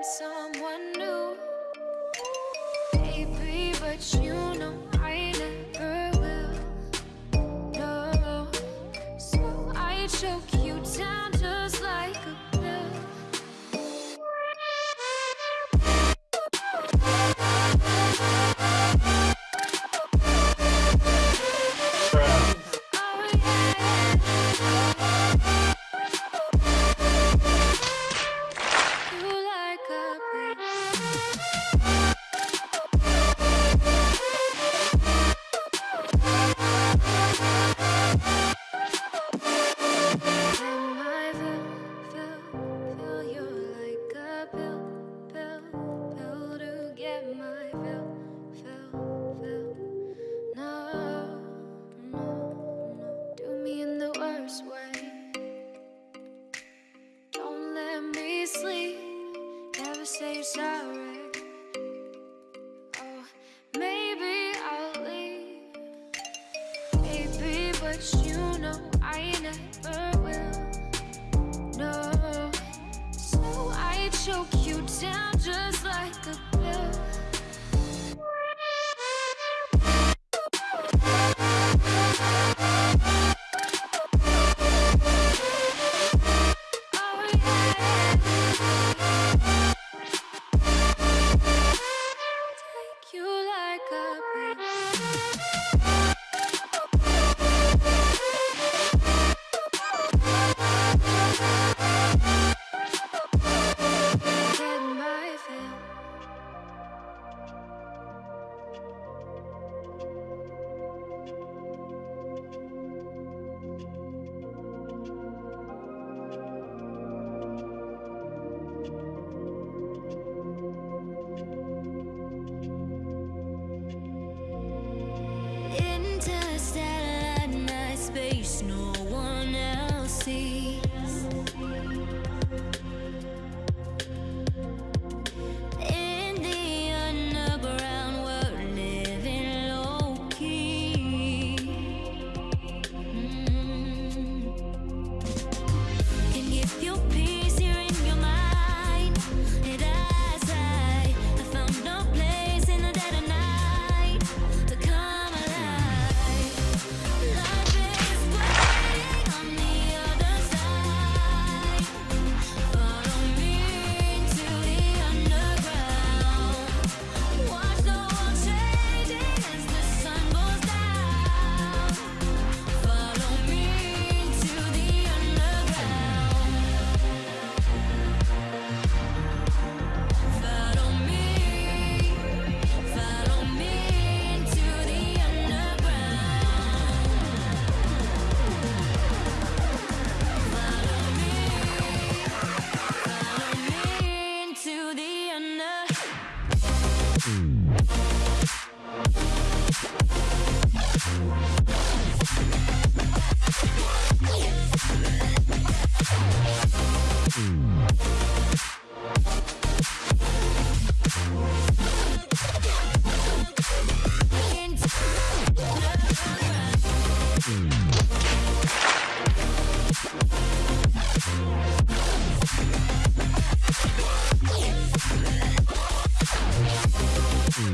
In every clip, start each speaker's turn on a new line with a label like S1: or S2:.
S1: find someone new. Baby, but you choke you down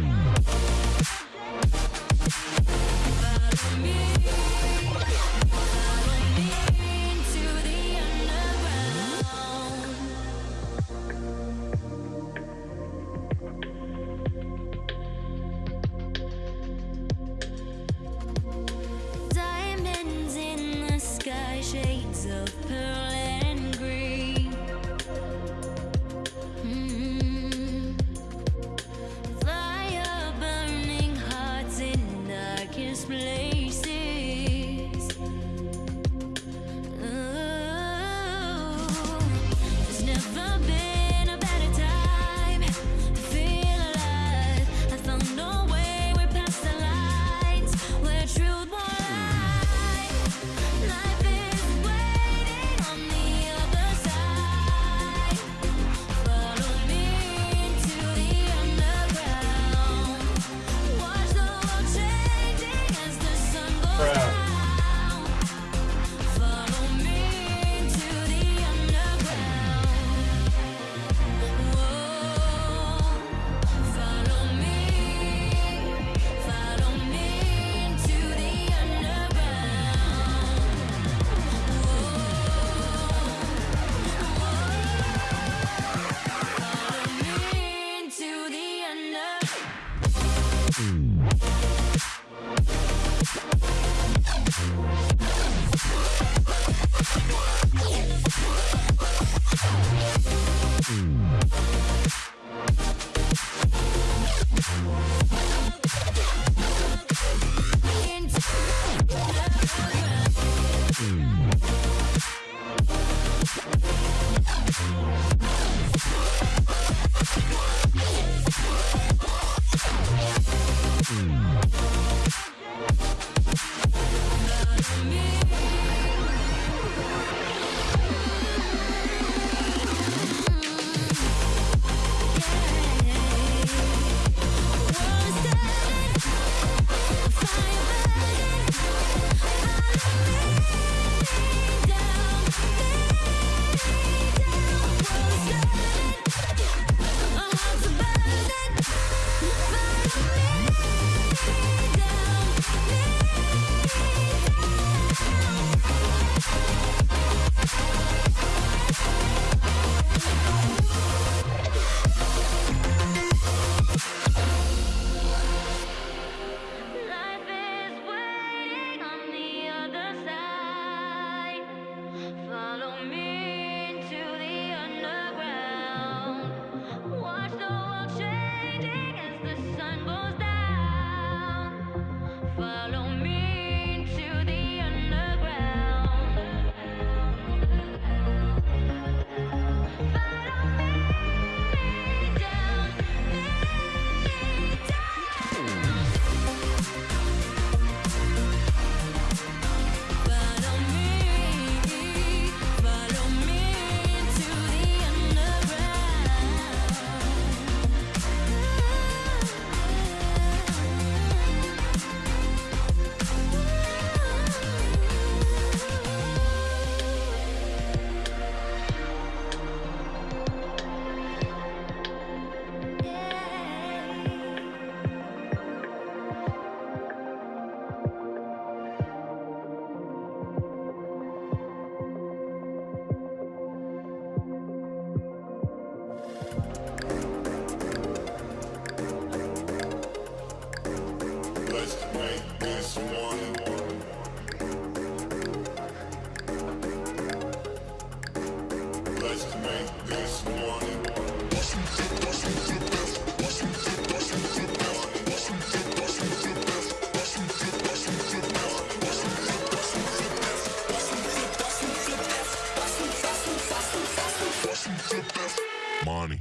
S2: Mm. the bit. Money.